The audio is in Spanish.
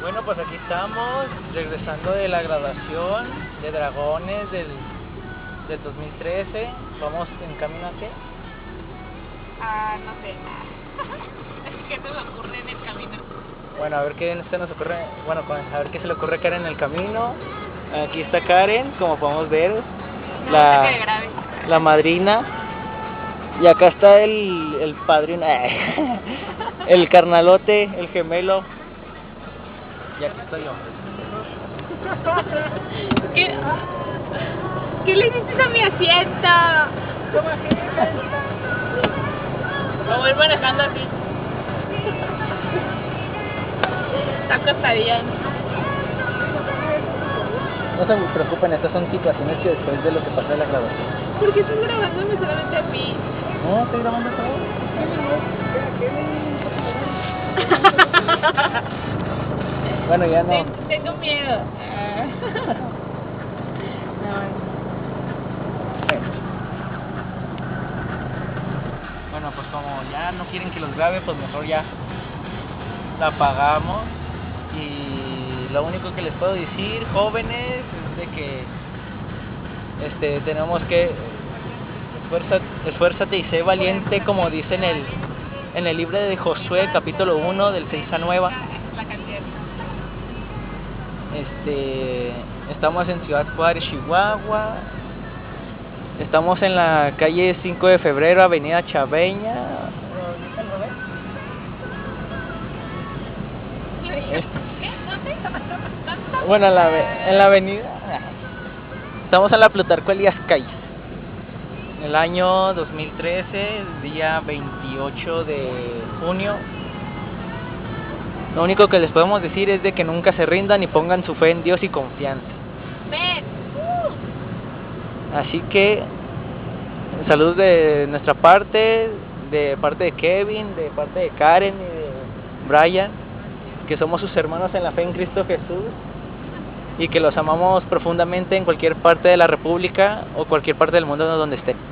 Bueno, pues aquí estamos, regresando de la graduación de Dragones del, del 2013. Vamos en camino a qué? Ah, no sé. ¿Qué se me ocurre en el camino? Bueno, a ver qué se nos ocurre, bueno, a ver qué se le ocurre a Karen en el camino. Aquí está Karen, como podemos ver, No, la, que la madrina. Y acá está el, el padrino, el carnalote, el gemelo. Y aquí estoy yo. ¿Qué? ¿Qué le hiciste a mi asiento? Me voy manejando así. Está acostadilla. No se preocupen, estas son situaciones que después de lo que pasó en la graduación. ¿Por qué estás grabándome solamente a mí? No, estoy grabando todo. Bueno, ya no. Ten- Tengo miedo. Ah. Bueno, pues como ya no quieren que los grabe, pues mejor ya la apagamos. Y lo único que les puedo decir, jóvenes, es de que este tenemos que esfuérzate, esfuérzate y sé valiente, como dice en el en el libro de Josué, capítulo 1, del 6 a 9. Este, estamos en Ciudad Juárez, Chihuahua. Estamos en la calle 5 de febrero, Avenida Chaveña. ¿Dónde? Bueno, en la, en la avenida. Estamos en la Plutarco Elías Calles. El año 2013, día 28 de junio. Lo único que les podemos decir es de que nunca se rindan y pongan su fe en Dios y confianza. Así que saludos de nuestra parte, de parte de Kevin, de parte de Karen y de Brian, que somos sus hermanos en la fe en Cristo Jesús y que los amamos profundamente en cualquier parte de la República o cualquier parte del mundo donde estén.